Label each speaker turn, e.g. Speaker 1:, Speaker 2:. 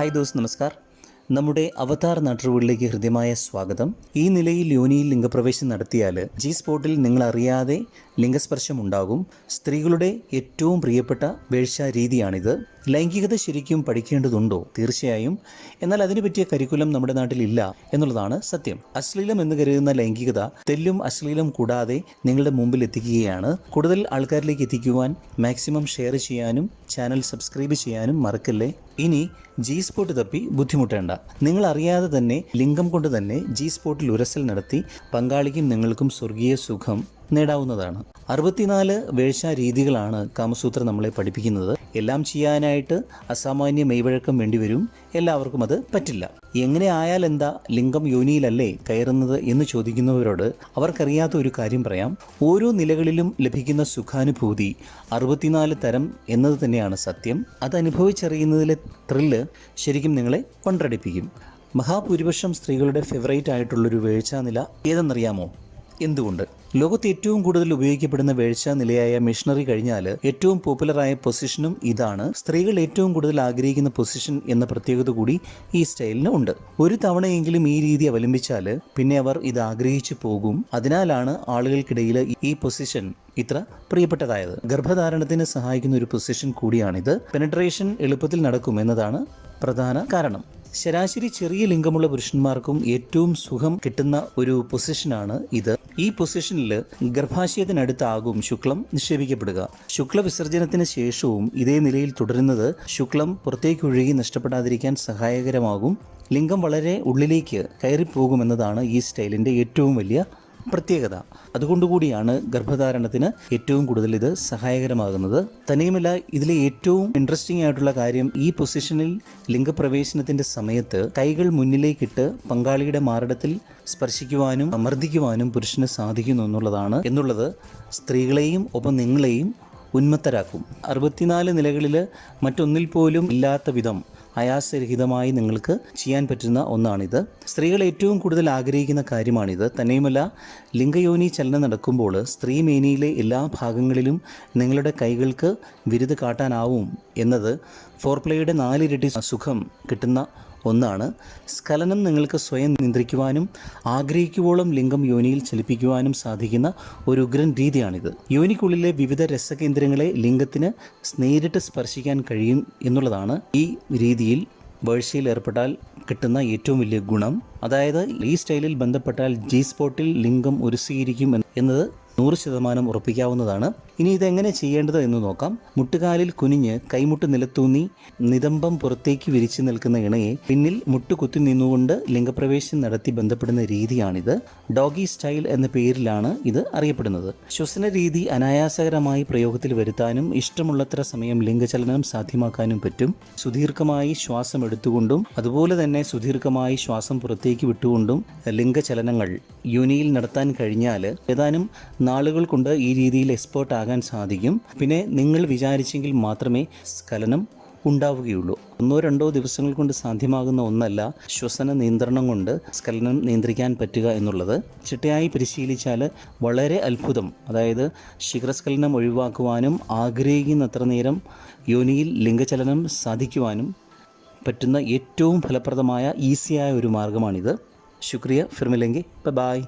Speaker 1: Hi those നമസ്കാർ. നമ്മുടെ അവതാർ നാട്ടുകളിലേക്ക് ഹൃദ്യമായ സ്വാഗതം. ഈ നിലയിൽ യോനിയിൽ ലിംഗപ്രവേശം നടത്തിയാൽ ജി സ്പോട്ടിൽ നിങ്ങൾ അറിയാതെ ലിംഗസ്പർശം ഉണ്ടാകും സ്ത്രീകളുടെ ഏറ്റവും പ്രിയപ്പെട്ട വേഴ്ച രീതിയാണിത് ലൈംഗികത ശരിക്കും പഠിക്കേണ്ടതുണ്ടോ? തീർച്ചയായും. എന്നാൽ അതിനു പറ്റിയ കരിക്കുലം നമ്മുടെ നാട്ടിൽ ഇല്ല എന്നുള്ളതാണ് സത്യം. അശ്ലീലം എന്ന് കരുതുന്ന ലൈംഗികത തെല്ലും അശ്ലീലം കൂടാതെ നിങ്ങളുടെ മുമ്പിൽ എത്തിക്കുകയാണ്. കൂടുതൽ ആൾക്കാരിലേക്ക് എത്തിക്കുവാൻ മാക്സിമം ഷെയർ ചെയ്യാനും ചാനൽ സബ്സ്ക്രൈബ് ചെയ്യാനും മറക്കല്ലേ? ഇനി ജി സ്പോട്ട് തപ്പി ബുദ്ധിമുട്ടേണ്ട. നിങ്ങൾ അറിയാതെ തന്നെ ലിംഗം കൊണ്ട് തന്നെ ജി സ്പോട്ടിൽ ഉരസൽ നടത്തി പങ്കാളിക്കും നിങ്ങൾക്കും സ്വർഗീയ സുഖം. നേടാവുന്നതാണ്. അറുപത്തിനാല് വേഴ്ച രീതികളാണ് കാമസൂത്ര നമ്മളെ പഠിപ്പിക്കുന്നത്. എല്ലാം ചെയ്യാനായിട്ട് അസാമാന്യ മെയ്വഴക്കം വേണ്ടിവരും. എല്ലാവർക്കും അത് പറ്റില്ല. എങ്ങനെ ആയാൽ എന്താ ലിംഗം യോനിയിലല്ലേ കയറുന്നത് എന്ന് ചോദിക്കുന്നവരോട് അവർക്കറിയാത്ത ഒരു കാര്യം പറയാം. ഓരോ നിലകളിലും ലഭിക്കുന്ന സുഖാനുഭൂതി അറുപത്തിനാല് തരം എന്നത് തന്നെയാണ് സത്യം. അത് അനുഭവിച്ചറിയുന്നതിലെ ത്രില്ല് ശരിക്കും നിങ്ങളെ കൊണ്ടടിപ്പിക്കും. മഹാഭൂരിപക്ഷം സ്ത്രീകളുടെ ഫേവറേറ്റ് ആയിട്ടുള്ളൊരു വീഴ്ചാനില ഏതെന്നറിയാമോ? എന്തുകൊണ്ട്? ലോകത്ത് ഏറ്റവും കൂടുതൽ ഉപയോഗിക്കപ്പെടുന്ന വേഴ്ച നിലയായ മിഷണറി കഴിഞ്ഞാൽ ഏറ്റവും പോപ്പുലറായ പൊസിഷനും ഇതാണ്. സ്ത്രീകൾ ഏറ്റവും കൂടുതൽ ആഗ്രഹിക്കുന്ന പൊസിഷൻ എന്ന പ്രത്യേകത കൂടി ഈ സ്റ്റൈലിന് ഉണ്ട്. ഒരു തവണയെങ്കിലും ഈ രീതി അവലംബിച്ചാൽ പിന്നെ അവർ ഇത് ആഗ്രഹിച്ചു പോകും. അതിനാലാണ് ആളുകൾക്കിടയിൽ ഈ പൊസിഷൻ ഇത്ര പ്രിയപ്പെട്ടതായത്. ഗർഭധാരണത്തിന് സഹായിക്കുന്ന ഒരു പൊസിഷൻ കൂടിയാണിത്. പെനട്രേഷൻ എളുപ്പത്തിൽ നടക്കും എന്നതാണ് പ്രധാന കാരണം. ശരാശരി ചെറിയ ലിംഗമുള്ള പുരുഷന്മാർക്കും ഏറ്റവും സുഖം കിട്ടുന്ന ഒരു പൊസിഷനാണ് ഇത്. ഈ പൊസിഷനിൽ ഗർഭാശയത്തിനടുത്താകും ശുക്ലം നിക്ഷേപിക്കപ്പെടുക. ശുക്ല വിസർജനത്തിന് ശേഷവും ഇതേ നിലയിൽ തുടരുന്നത് ശുക്ലം പുറത്തേക്കൊഴുകി നഷ്ടപ്പെടാതിരിക്കാൻ സഹായകരമാകും. ലിംഗം വളരെ ഉള്ളിലേക്ക് കയറിപ്പോകുമെന്നതാണ് ഈ സ്റ്റൈലിന്റെ ഏറ്റവും വലിയ പ്രത്യേകത. അതുകൊണ്ടുകൂടിയാണ് ഗർഭധാരണത്തിന് ഏറ്റവും കൂടുതൽ ഇത് സഹായകരമാകുന്നത്. തനിയുമല്ല ഇതിലെ ഏറ്റവും ഇൻട്രസ്റ്റിംഗ് ആയിട്ടുള്ള കാര്യം ഈ പൊസിഷനിൽ ലിംഗപ്രവേശനത്തിന്റെ സമയത്ത് കൈകൾ മുന്നിലേക്കിട്ട് പങ്കാളിയുടെ മാറിടത്തിൽ സ്പർശിക്കുവാനും മർദ്ദിക്കുവാനും പുരുഷന് സാധിക്കുന്നു എന്നുള്ളതാണ്. എന്നുള്ളത് സ്ത്രീകളെയും ഒപ്പം നിങ്ങളെയും ഉന്മത്തരാക്കും. അറുപത്തിനാല് നിലകളിൽ മറ്റൊന്നിൽ പോലും ഇല്ലാത്ത വിധം ആയാസരഹിതമായി നിങ്ങൾക്ക് ചെയ്യാൻ പറ്റുന്ന ഒന്നാണിത്. സ്ത്രീകൾ ഏറ്റവും കൂടുതൽ ആഗ്രഹിക്കുന്ന കാര്യമാണിത്. തന്നെയുമല്ല ലിംഗയോനി ചലനം നടക്കുമ്പോൾ സ്ത്രീ മേനിയിലെ എല്ലാ ഭാഗങ്ങളിലും നിങ്ങളുടെ കൈകൾക്ക് വിരുത് കാട്ടാനാവും എന്നത് ഫോർപ്ലേയുടെ നാലിരട്ടി സുഖം കിട്ടുന്ന ഒന്നാണ് സ്ഖലനം നിങ്ങൾക്ക് സ്വയം നിയന്ത്രിക്കുവാനും ആഗ്രഹിക്കുവോളം ലിംഗം യോനിയിൽ ചലിപ്പിക്കുവാനും സാധിക്കുന്ന ഒരു ഉഗ്രൻ രീതിയാണിത്. യോനിക്കുള്ളിലെ വിവിധ രസകേന്ദ്രങ്ങളെ ലിംഗത്തിന് നേരിട്ട് സ്പർശിക്കാൻ കഴിയും എന്നുള്ളതാണ് ഈ രീതിയിൽ വേഴ്ചയിൽ ഏർപ്പെട്ടാൽ കിട്ടുന്ന ഏറ്റവും വലിയ ഗുണം. അതായത് ഈ സ്റ്റൈലിൽ ബന്ധപ്പെട്ടാൽ ജി സ്പോട്ടിൽ ലിംഗം ഒരുസീകരിക്കും എന്നത് നൂറ് ശതമാനം ഉറപ്പിക്കാവുന്നതാണ്. ഇനി ഇതെങ്ങനെ ചെയ്യേണ്ടത് എന്ന് നോക്കാം. മുട്ടുകാലിൽ കുനിഞ്ഞ് കൈമുട്ട് നിലത്തൂന്നി നിതംബം പുറത്തേക്ക് വിരിച്ചു നിൽക്കുന്ന ഇണയെ പിന്നിൽ മുട്ട് കുത്തി നിന്നുകൊണ്ട് ലിംഗപ്രവേശം നടത്തി ബന്ധപ്പെടുന്ന രീതിയാണിത്. ഡോഗി സ്റ്റൈൽ എന്ന പേരിലാണ് ഇത് അറിയപ്പെടുന്നത്. ശ്വസന രീതി അനായാസകരമായി പ്രയോഗത്തിൽ വരുത്താനും ഇഷ്ടമുള്ളത്ര സമയം ലിംഗചലനം സാധ്യമാക്കാനും പറ്റും. സുദീർഘമായി ശ്വാസം എടുത്തുകൊണ്ടും അതുപോലെ തന്നെ സുദീർഘമായി ശ്വാസം പുറത്തേക്ക് വിട്ടുകൊണ്ടും ലിംഗചലനങ്ങൾ യൂനിയിൽ നടത്താൻ കഴിഞ്ഞാൽ ഏതാനും നാളുകൾ കൊണ്ട് ഈ രീതിയിൽ എക്സ്പേർട്ട് സാധിക്കും. പിന്നെ നിങ്ങൾ വിചാരിച്ചെങ്കിൽ മാത്രമേ സ്ഖലനം ഉണ്ടാവുകയുള്ളൂ. ഒന്നോ രണ്ടോ ദിവസങ്ങൾ കൊണ്ട് സാധ്യമാകുന്ന ഒന്നല്ല ശ്വസന നിയന്ത്രണം കൊണ്ട് സ്കലനം നിയന്ത്രിക്കാൻ പറ്റുക എന്നുള്ളത്. ചിട്ടയായി പരിശീലിച്ചാൽ വളരെ അത്ഭുതം. അതായത് ശിഖരസ്ഖലനം ഒഴിവാക്കുവാനും ആഗ്രഹിക്കുന്നത്ര നേരം യോനിയിൽ ലിംഗചലനം സാധിക്കുവാനും പറ്റുന്ന ഏറ്റവും ഫലപ്രദമായ ഈസിയായ ഒരു മാർഗമാണിത്. ശുക്രിയ ഫിർമിലെങ്കി. ബൈ.